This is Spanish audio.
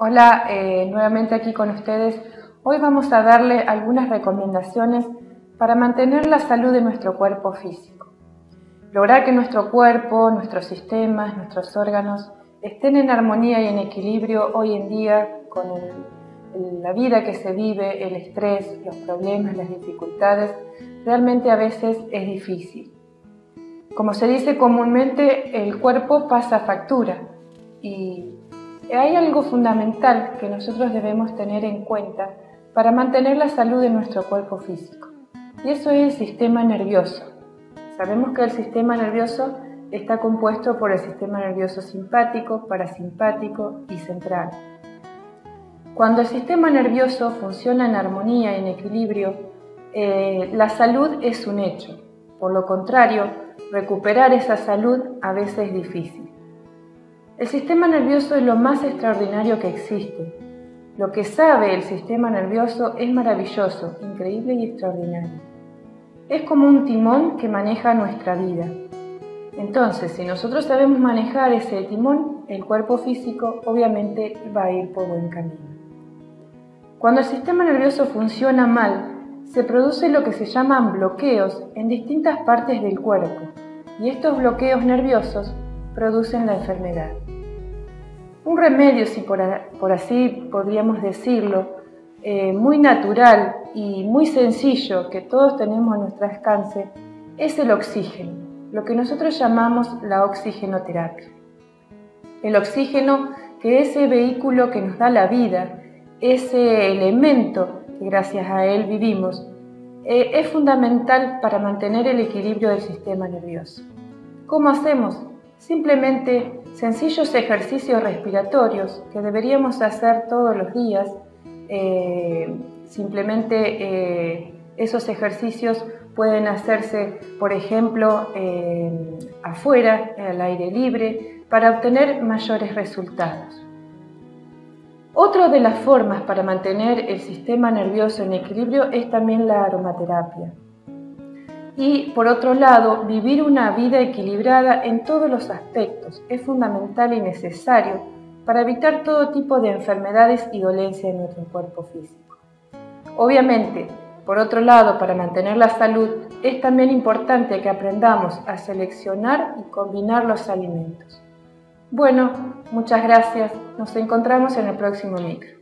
Hola, eh, nuevamente aquí con ustedes. Hoy vamos a darle algunas recomendaciones para mantener la salud de nuestro cuerpo físico. Lograr que nuestro cuerpo, nuestros sistemas, nuestros órganos estén en armonía y en equilibrio hoy en día con la vida que se vive, el estrés, los problemas, las dificultades, realmente a veces es difícil. Como se dice comúnmente, el cuerpo pasa factura y hay algo fundamental que nosotros debemos tener en cuenta para mantener la salud de nuestro cuerpo físico. Y eso es el sistema nervioso. Sabemos que el sistema nervioso está compuesto por el sistema nervioso simpático, parasimpático y central. Cuando el sistema nervioso funciona en armonía en equilibrio, eh, la salud es un hecho. Por lo contrario, recuperar esa salud a veces es difícil. El sistema nervioso es lo más extraordinario que existe. Lo que sabe el sistema nervioso es maravilloso, increíble y extraordinario. Es como un timón que maneja nuestra vida. Entonces, si nosotros sabemos manejar ese timón, el cuerpo físico obviamente va a ir por buen camino. Cuando el sistema nervioso funciona mal, se produce lo que se llaman bloqueos en distintas partes del cuerpo y estos bloqueos nerviosos producen la enfermedad. Un remedio, si por, así podríamos decirlo, eh, muy natural y muy sencillo que todos tenemos a nuestro alcance, es el oxígeno, lo que nosotros llamamos la oxigenoterapia. El oxígeno, que es ese vehículo que nos da la vida, ese elemento que gracias a él vivimos, eh, es fundamental para mantener el equilibrio del sistema nervioso. ¿Cómo hacemos? Simplemente sencillos ejercicios respiratorios que deberíamos hacer todos los días. Eh, simplemente eh, esos ejercicios pueden hacerse, por ejemplo, afuera, al aire libre, para obtener mayores resultados. Otra de las formas para mantener el sistema nervioso en equilibrio es también la aromaterapia y por otro lado, vivir una vida equilibrada en todos los aspectos es fundamental y necesario para evitar todo tipo de enfermedades y dolencias en nuestro cuerpo físico. Obviamente, por otro lado, para mantener la salud es también importante que aprendamos a seleccionar y combinar los alimentos. Bueno, muchas gracias. Nos encontramos en el próximo micro.